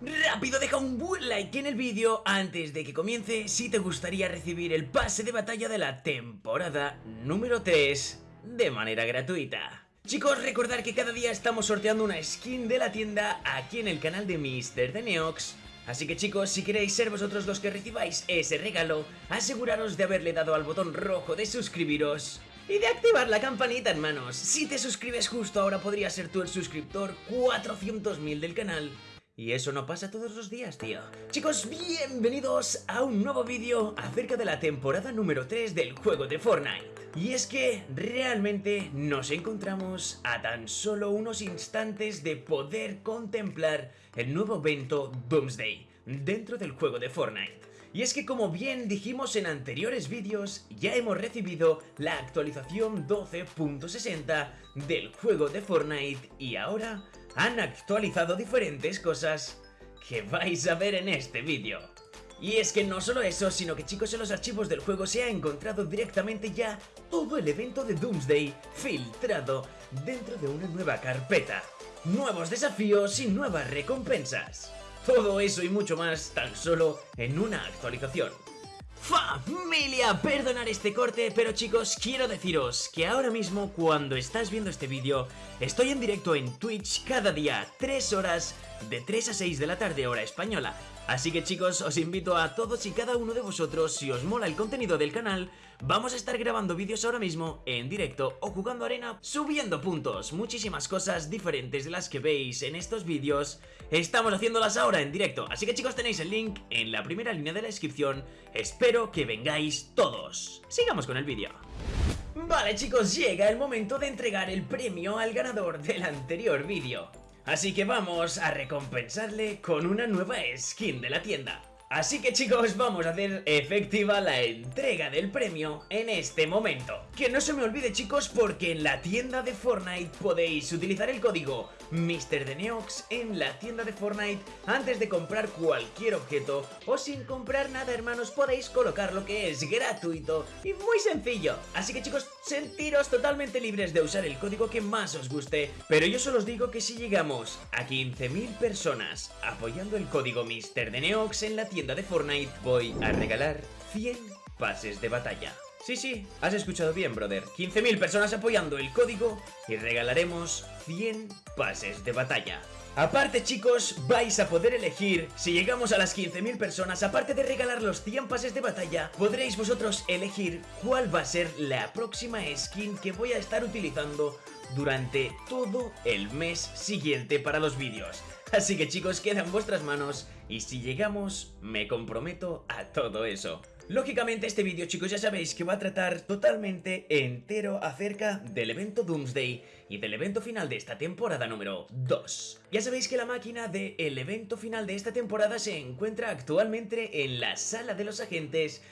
Rápido, deja un buen like en el vídeo antes de que comience si te gustaría recibir el pase de batalla de la temporada número 3 de manera gratuita. Chicos, recordar que cada día estamos sorteando una skin de la tienda aquí en el canal de Mr. de Neox. Así que chicos, si queréis ser vosotros los que recibáis ese regalo, aseguraros de haberle dado al botón rojo de suscribiros y de activar la campanita, hermanos. Si te suscribes justo ahora podrías ser tú el suscriptor 400.000 del canal. Y eso no pasa todos los días, tío. Chicos, bienvenidos a un nuevo vídeo acerca de la temporada número 3 del juego de Fortnite. Y es que realmente nos encontramos a tan solo unos instantes de poder contemplar el nuevo evento Doomsday dentro del juego de Fortnite. Y es que como bien dijimos en anteriores vídeos, ya hemos recibido la actualización 12.60 del juego de Fortnite y ahora han actualizado diferentes cosas que vais a ver en este vídeo. Y es que no solo eso, sino que chicos en los archivos del juego se ha encontrado directamente ya todo el evento de Doomsday filtrado dentro de una nueva carpeta. Nuevos desafíos y nuevas recompensas. Todo eso y mucho más tan solo en una actualización. Familia, perdonar este corte, pero chicos, quiero deciros que ahora mismo cuando estás viendo este vídeo, estoy en directo en Twitch cada día, 3 horas, de 3 a 6 de la tarde hora española, Así que chicos, os invito a todos y cada uno de vosotros, si os mola el contenido del canal, vamos a estar grabando vídeos ahora mismo en directo o jugando arena, subiendo puntos, muchísimas cosas diferentes de las que veis en estos vídeos, estamos haciéndolas ahora en directo, así que chicos tenéis el link en la primera línea de la descripción, espero que vengáis todos. Sigamos con el vídeo. Vale chicos, llega el momento de entregar el premio al ganador del anterior vídeo. Así que vamos a recompensarle con una nueva skin de la tienda. Así que chicos, vamos a hacer efectiva la entrega del premio en este momento. Que no se me olvide chicos, porque en la tienda de Fortnite podéis utilizar el código MrDeneox en la tienda de Fortnite antes de comprar cualquier objeto o sin comprar nada hermanos podéis colocar lo que es gratuito y muy sencillo. Así que chicos, sentiros totalmente libres de usar el código que más os guste, pero yo solo os digo que si llegamos a 15.000 personas apoyando el código MrDeneox en la tienda tienda de Fortnite voy a regalar 100 pases de batalla. Sí, sí, has escuchado bien, brother. 15.000 personas apoyando el código y regalaremos 100 pases de batalla. Aparte chicos, vais a poder elegir, si llegamos a las 15.000 personas, aparte de regalar los 100 pases de batalla, podréis vosotros elegir cuál va a ser la próxima skin que voy a estar utilizando durante todo el mes siguiente para los vídeos. Así que chicos, queda en vuestras manos y si llegamos, me comprometo a todo eso. Lógicamente este vídeo chicos ya sabéis que va a tratar totalmente entero acerca del evento Doomsday y del evento final de esta temporada número 2. Ya sabéis que la máquina del evento final de esta temporada se encuentra actualmente en la sala de los agentes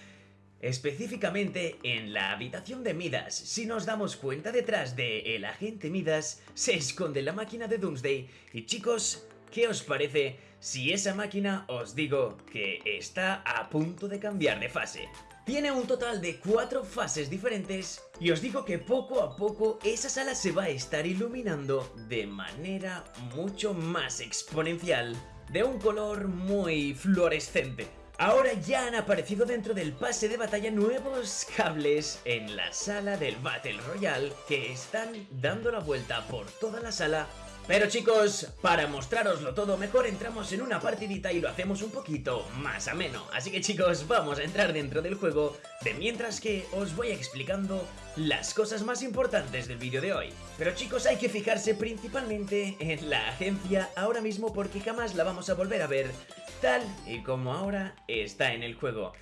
Específicamente en la habitación de Midas, si nos damos cuenta detrás de el agente Midas se esconde la máquina de Doomsday y chicos, ¿Qué os parece si esa máquina os digo que está a punto de cambiar de fase? Tiene un total de cuatro fases diferentes y os digo que poco a poco esa sala se va a estar iluminando de manera mucho más exponencial, de un color muy fluorescente. Ahora ya han aparecido dentro del pase de batalla nuevos cables en la sala del Battle Royale que están dando la vuelta por toda la sala pero chicos, para mostraroslo todo mejor entramos en una partidita y lo hacemos un poquito más ameno. Así que chicos, vamos a entrar dentro del juego, de mientras que os voy explicando las cosas más importantes del vídeo de hoy. Pero chicos, hay que fijarse principalmente en la agencia ahora mismo porque jamás la vamos a volver a ver tal y como ahora está en el juego.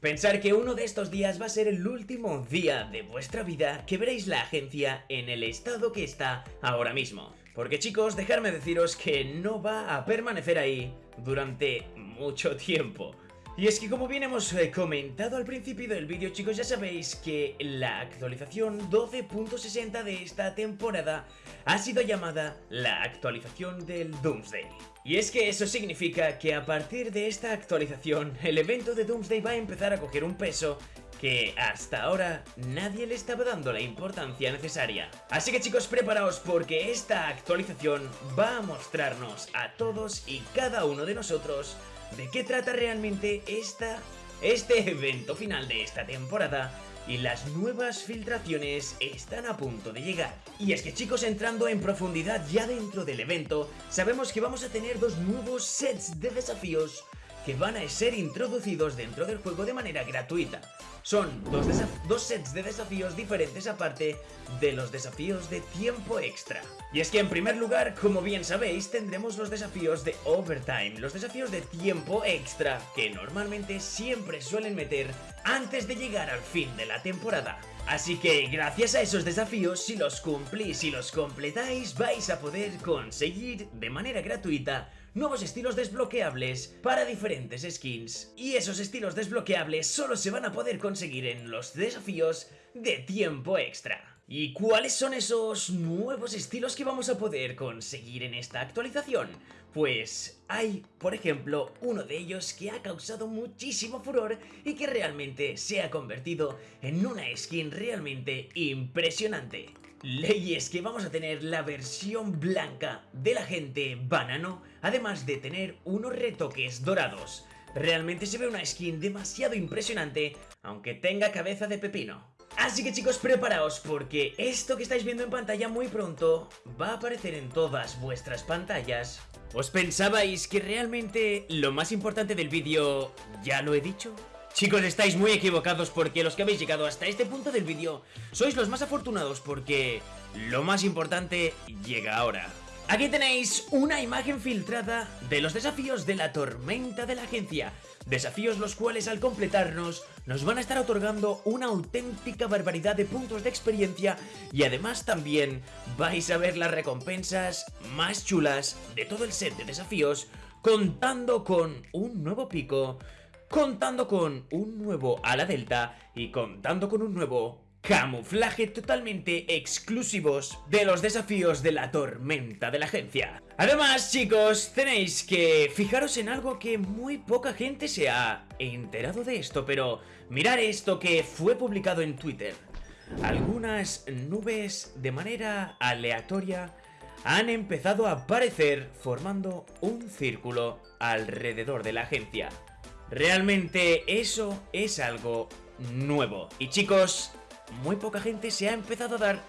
Pensar que uno de estos días va a ser el último día de vuestra vida que veréis la agencia en el estado que está ahora mismo. Porque chicos, dejadme deciros que no va a permanecer ahí durante mucho tiempo. Y es que como bien hemos eh, comentado al principio del vídeo chicos ya sabéis que la actualización 12.60 de esta temporada ha sido llamada la actualización del Doomsday. Y es que eso significa que a partir de esta actualización el evento de Doomsday va a empezar a coger un peso que hasta ahora nadie le estaba dando la importancia necesaria. Así que chicos, preparaos porque esta actualización va a mostrarnos a todos y cada uno de nosotros de qué trata realmente esta, este evento final de esta temporada y las nuevas filtraciones están a punto de llegar. Y es que chicos, entrando en profundidad ya dentro del evento, sabemos que vamos a tener dos nuevos sets de desafíos que van a ser introducidos dentro del juego de manera gratuita. Son dos, sets de desafíos diferentes aparte de los desafíos de tiempo extra. Y es que en primer lugar, como bien sabéis, tendremos los desafíos de overtime, los desafíos de tiempo extra, que normalmente siempre suelen meter antes de llegar al fin de la temporada. Así que gracias a esos desafíos, si los cumplís y los completáis, vais a poder conseguir de manera gratuita nuevos estilos desbloqueables para diferentes skins. Y esos estilos desbloqueables solo se van a poder conseguir en los desafíos de tiempo extra. ¿Y cuáles son esos nuevos estilos que vamos a poder conseguir en esta actualización? Pues hay, por ejemplo, uno de ellos que ha causado muchísimo furor y que realmente se ha convertido en una skin realmente impresionante. Leyes que vamos a tener la versión blanca del agente banano, además de tener unos retoques dorados. Realmente se ve una skin demasiado impresionante, aunque tenga cabeza de pepino. Así que chicos, preparaos porque esto que estáis viendo en pantalla muy pronto va a aparecer en todas vuestras pantallas. ¿Os pensabais que realmente lo más importante del vídeo ya lo he dicho? Chicos, estáis muy equivocados porque los que habéis llegado hasta este punto del vídeo sois los más afortunados porque lo más importante llega ahora. Aquí tenéis una imagen filtrada de los desafíos de la tormenta de la agencia. Desafíos los cuales al completarnos nos van a estar otorgando una auténtica barbaridad de puntos de experiencia y además también vais a ver las recompensas más chulas de todo el set de desafíos contando con un nuevo pico, contando con un nuevo ala delta y contando con un nuevo camuflaje totalmente exclusivos de los desafíos de la tormenta de la agencia. Además, chicos, tenéis que fijaros en algo que muy poca gente se ha enterado de esto, pero mirar esto que fue publicado en Twitter. Algunas nubes de manera aleatoria han empezado a aparecer formando un círculo alrededor de la agencia. Realmente eso es algo nuevo. Y chicos, muy poca gente se ha empezado a dar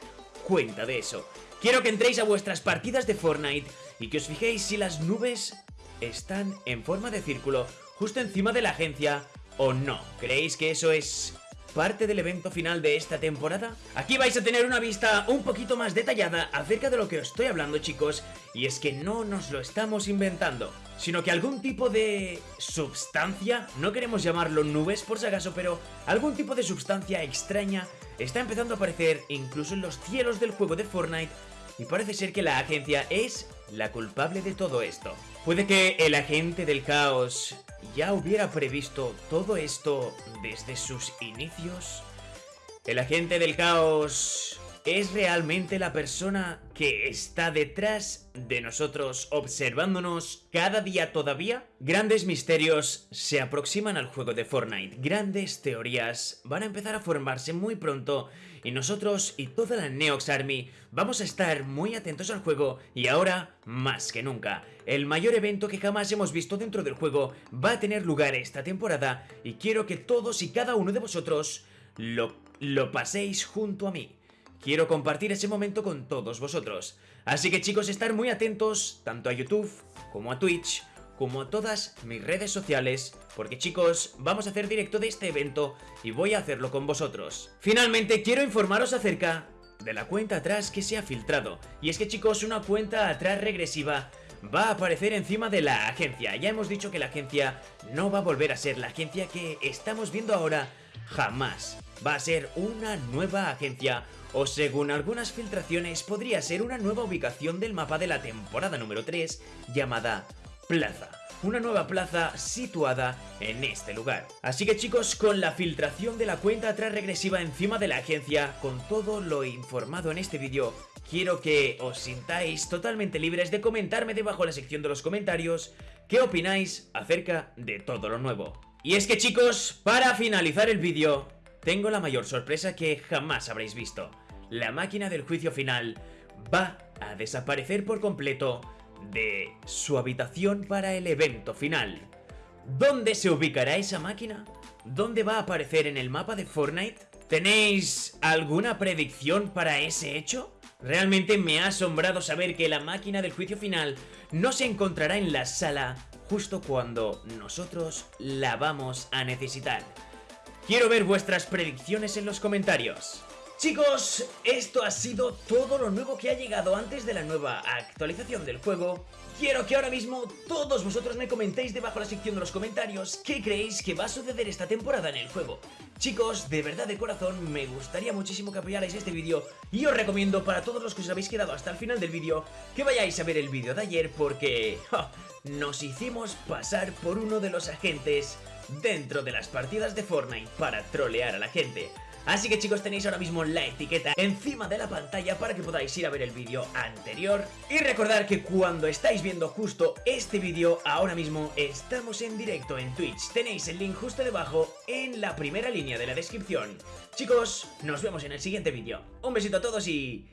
cuenta de eso. Quiero que entréis a vuestras partidas de Fortnite y que os fijéis si las nubes están en forma de círculo justo encima de la agencia o no. ¿Creéis que eso es parte del evento final de esta temporada? Aquí vais a tener una vista un poquito más detallada acerca de lo que os estoy hablando chicos y es que no nos lo estamos inventando sino que algún tipo de substancia, no queremos llamarlo nubes por si acaso, pero algún tipo de substancia extraña está empezando a aparecer incluso en los cielos del juego de Fortnite y parece ser que la agencia es la culpable de todo esto. Puede que el agente del caos ya hubiera previsto todo esto desde sus inicios. El agente del caos es realmente la persona que está detrás de nosotros observándonos cada día todavía? Grandes misterios se aproximan al juego de Fortnite, grandes teorías van a empezar a formarse muy pronto y nosotros y toda la Neox Army vamos a estar muy atentos al juego y ahora más que nunca. El mayor evento que jamás hemos visto dentro del juego va a tener lugar esta temporada y quiero que todos y cada uno de vosotros lo, lo paséis junto a mí. Quiero compartir ese momento con todos vosotros. Así que chicos, estar muy atentos tanto a YouTube como a Twitch como a todas mis redes sociales, porque chicos, vamos a hacer directo de este evento y voy a hacerlo con vosotros. Finalmente, quiero informaros acerca de la cuenta atrás que se ha filtrado. Y es que chicos, una cuenta atrás regresiva va a aparecer encima de la agencia. Ya hemos dicho que la agencia no va a volver a ser la agencia que estamos viendo ahora jamás. Va a ser una nueva agencia o según algunas filtraciones podría ser una nueva ubicación del mapa de la temporada número 3 llamada Plaza. Una nueva plaza situada en este lugar. Así que chicos, con la filtración de la cuenta atrás regresiva encima de la agencia, con todo lo informado en este vídeo, quiero que os sintáis totalmente libres de comentarme debajo en la sección de los comentarios qué opináis acerca de todo lo nuevo. Y es que chicos, para finalizar el vídeo, tengo la mayor sorpresa que jamás habréis visto. La máquina del juicio final va a desaparecer por completo de su habitación para el evento final. ¿Dónde se ubicará esa máquina? ¿Dónde va a aparecer en el mapa de Fortnite? ¿Tenéis alguna predicción para ese hecho? Realmente me ha asombrado saber que la máquina del juicio final no se encontrará en la sala justo cuando nosotros la vamos a necesitar. Quiero ver vuestras predicciones en los comentarios. Chicos, esto ha sido todo lo nuevo que ha llegado antes de la nueva actualización del juego. Quiero que ahora mismo todos vosotros me comentéis debajo de la sección de los comentarios qué creéis que va a suceder esta temporada en el juego. Chicos, de verdad de corazón me gustaría muchísimo que apoyarais este vídeo y os recomiendo para todos los que os habéis quedado hasta el final del vídeo que vayáis a ver el vídeo de ayer porque nos hicimos pasar por uno de los agentes dentro de las partidas de Fortnite para trolear a la gente. Así que chicos tenéis ahora mismo la etiqueta encima de la pantalla para que podáis ir a ver el vídeo anterior. Y recordar que cuando estáis viendo justo este vídeo ahora mismo estamos en directo en Twitch. Tenéis el link justo debajo en la primera línea de la descripción. Chicos, nos vemos en el siguiente vídeo. Un besito a todos y...